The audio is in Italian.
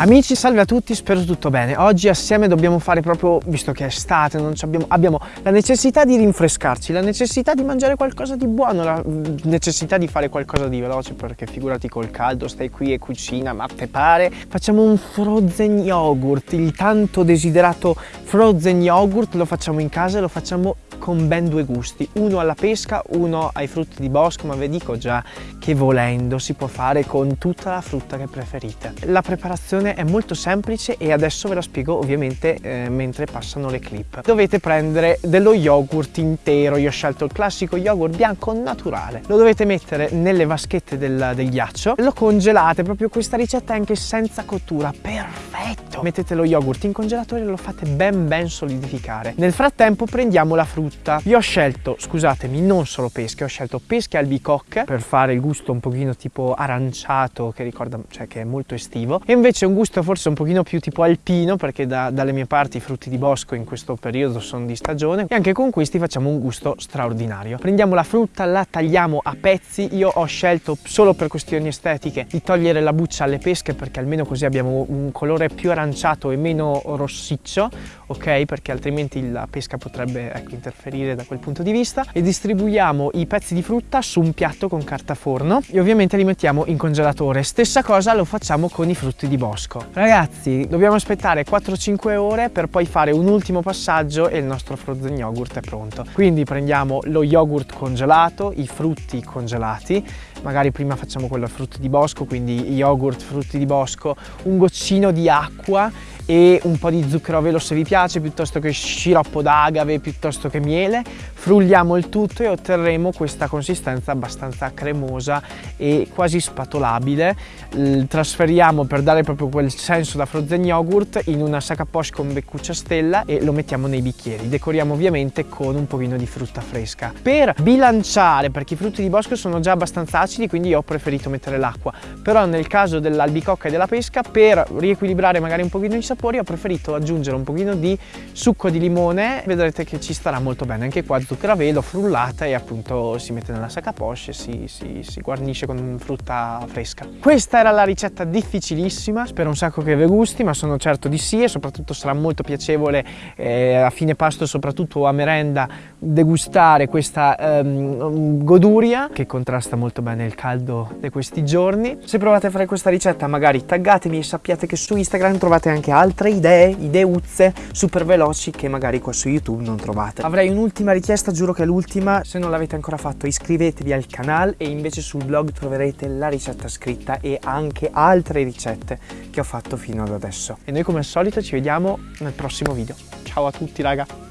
Amici, salve a tutti, spero tutto bene. Oggi assieme dobbiamo fare proprio, visto che è estate, abbiamo, abbiamo, la necessità di rinfrescarci, la necessità di mangiare qualcosa di buono, la necessità di fare qualcosa di veloce, perché figurati col caldo, stai qui e cucina, ma te pare? Facciamo un frozen yogurt, il tanto desiderato frozen yogurt, lo facciamo in casa e lo facciamo con ben due gusti, uno alla pesca, uno ai frutti di bosco, ma vi dico già che volendo si può fare con tutta la frutta che preferite. La preparazione è molto semplice e adesso ve la spiego ovviamente eh, mentre passano le clip. Dovete prendere dello yogurt intero, io ho scelto il classico yogurt bianco naturale. Lo dovete mettere nelle vaschette del, del ghiaccio, lo congelate, proprio questa ricetta è anche senza cottura, perfetto! Mettete lo yogurt in congelatore e lo fate ben ben solidificare. Nel frattempo prendiamo la frutta frutta. Io ho scelto, scusatemi, non solo pesche, ho scelto pesche albicocche per fare il gusto un pochino tipo aranciato che ricorda, cioè che è molto estivo e invece un gusto forse un pochino più tipo alpino perché da, dalle mie parti i frutti di bosco in questo periodo sono di stagione e anche con questi facciamo un gusto straordinario. Prendiamo la frutta, la tagliamo a pezzi, io ho scelto solo per questioni estetiche di togliere la buccia alle pesche perché almeno così abbiamo un colore più aranciato e meno rossiccio, ok? Perché altrimenti la pesca potrebbe ecco, interferire da quel punto di vista e distribuiamo i pezzi di frutta su un piatto con carta forno e ovviamente li mettiamo in congelatore. Stessa cosa lo facciamo con i frutti di bosco. Ragazzi, dobbiamo aspettare 4-5 ore per poi fare un ultimo passaggio e il nostro frozen yogurt è pronto. Quindi prendiamo lo yogurt congelato, i frutti congelati, magari prima facciamo quello a frutti di bosco, quindi yogurt, frutti di bosco, un goccino di acqua e un po' di zucchero a velo se vi piace, piuttosto che sciroppo d'agave, piuttosto che miele. Frulliamo il tutto e otterremo questa consistenza abbastanza cremosa e quasi spatolabile. Il trasferiamo per dare proprio quel senso da frozen yogurt in una sac à poche con beccuccia stella e lo mettiamo nei bicchieri. Decoriamo ovviamente con un pochino di frutta fresca. Per bilanciare, perché i frutti di bosco sono già abbastanza acidi, quindi ho preferito mettere l'acqua. Però nel caso dell'albicocca e della pesca, per riequilibrare magari un pochino i sapori, sapori ho preferito aggiungere un pochino di succo di limone. Vedrete che ci starà molto bene. Anche qua zucchero a velo frullata e appunto si mette nella sacca poche e si, si, si guarnisce con frutta fresca. Questa era la ricetta difficilissima. Spero un sacco che vi gusti ma sono certo di sì e soprattutto sarà molto piacevole eh, a fine pasto soprattutto a merenda degustare questa ehm, goduria che contrasta molto bene il caldo di questi giorni. Se provate a fare questa ricetta magari taggatemi e sappiate che su Instagram trovate anche altre altre idee, ideuzze super veloci che magari qua su YouTube non trovate. Avrei un'ultima richiesta, giuro che è l'ultima, se non l'avete ancora fatto iscrivetevi al canale e invece sul blog troverete la ricetta scritta e anche altre ricette che ho fatto fino ad adesso. E noi come al solito ci vediamo nel prossimo video. Ciao a tutti raga!